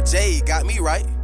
J got me right.